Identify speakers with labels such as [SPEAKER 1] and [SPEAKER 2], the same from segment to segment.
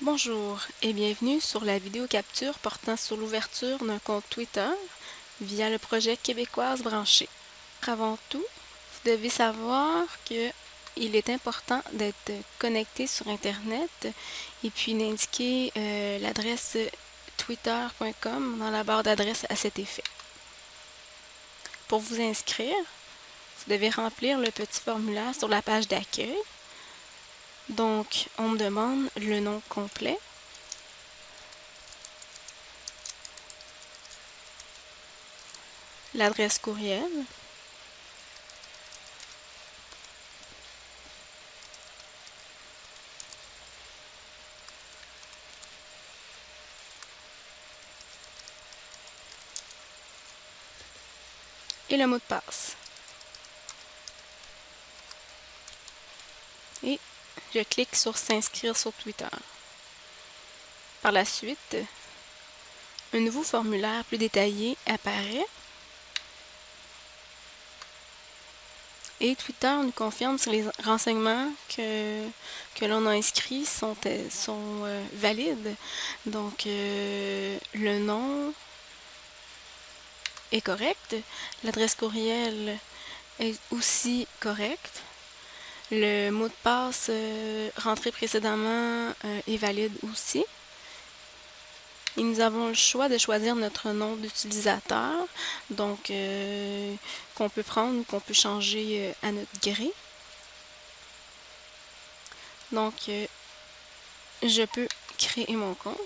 [SPEAKER 1] Bonjour et bienvenue sur la vidéo capture portant sur l'ouverture d'un compte Twitter via le projet Québécoise branchée. Avant tout, vous devez savoir que il est important d'être connecté sur Internet et puis d'indiquer euh, l'adresse twitter.com dans la barre d'adresse à cet effet. Pour vous inscrire, vous devez remplir le petit formulaire sur la page d'accueil. Donc, on me demande le nom complet. L'adresse courriel. et le mot de passe. Et je clique sur s'inscrire sur Twitter. Par la suite, un nouveau formulaire plus détaillé apparaît et Twitter nous confirme si les renseignements que, l'on a inscrits sont, euh, valides. Donc, euh, le nom, est correcte. L'adresse courriel est aussi correcte. Le mot de passe euh, rentré précédemment euh, est valide aussi. Et nous avons le choix de choisir notre nom d'utilisateur, donc euh, qu'on peut prendre ou qu'on peut changer à notre gré. Donc, je peux créer mon compte.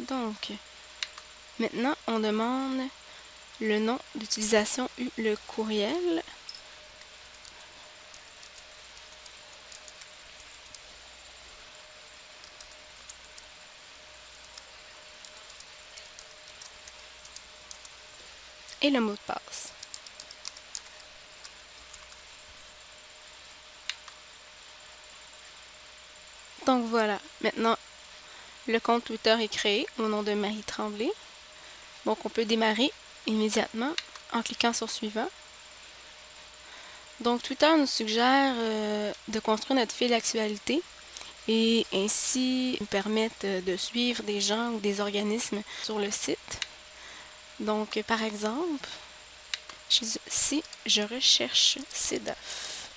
[SPEAKER 1] Donc, maintenant, on demande le nom d'utilisation le courriel. Et le mot de passe. Donc voilà, maintenant le compte Twitter est créé au nom de Marie Tremblay. Donc, on peut démarrer immédiatement en cliquant sur Suivant. Donc, Twitter nous suggère euh, de construire notre fil d'actualité et ainsi nous permettre de suivre des gens ou des organismes sur le site. Donc, par exemple, si je recherche CEDAF,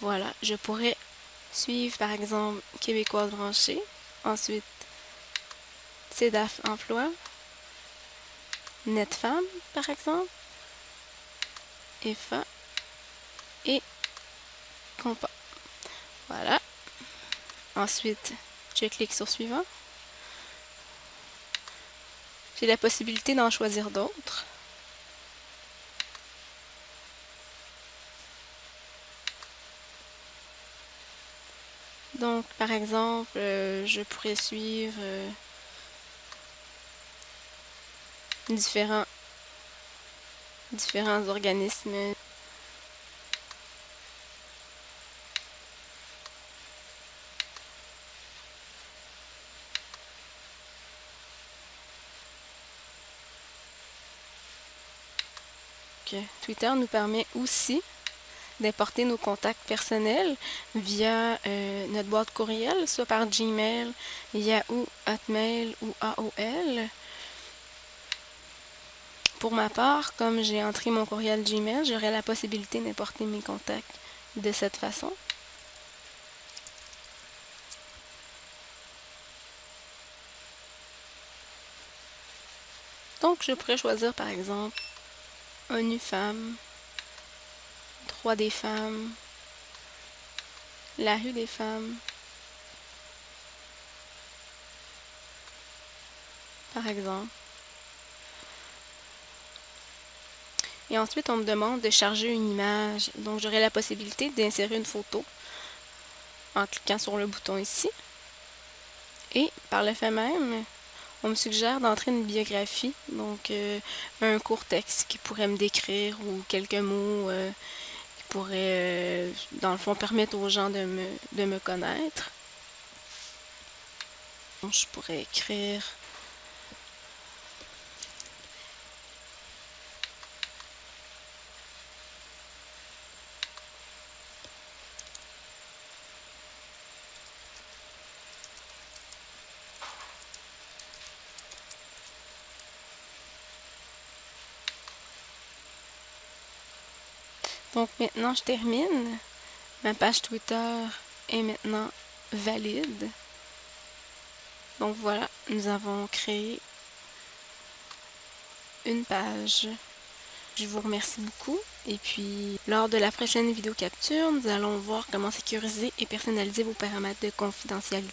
[SPEAKER 1] voilà, je pourrais suivre par exemple Québécoise branchée Ensuite, CEDAF Emploi, NetFemme, par exemple, EFA et Compa. Voilà. Ensuite, je clique sur Suivant. J'ai la possibilité d'en choisir d'autres. Donc, par exemple, euh, je pourrais suivre euh, différents, différents organismes. Twitter nous permet aussi d'importer nos contacts personnels via euh, notre boîte courriel, soit par Gmail, Yahoo, Hotmail ou AOL. Pour ma part, comme j'ai entré mon courriel Gmail, j'aurai la possibilité d'importer mes contacts de cette façon. Donc, je pourrais choisir par exemple ONU Femmes Droit des femmes, la rue des femmes, par exemple. Et ensuite, on me demande de charger une image. Donc, j'aurai la possibilité d'insérer une photo en cliquant sur le bouton ici. Et par le fait même, on me suggère d'entrer une biographie, donc euh, un court texte qui pourrait me décrire ou quelques mots euh, pourrait, euh, dans le fond, permettre aux gens de me, de me connaître. Je pourrais écrire Donc maintenant, je termine. Ma page Twitter est maintenant valide. Donc voilà, nous avons créé une page. Je vous remercie beaucoup. Et puis, lors de la prochaine vidéo capture, nous allons voir comment sécuriser et personnaliser vos paramètres de confidentialité.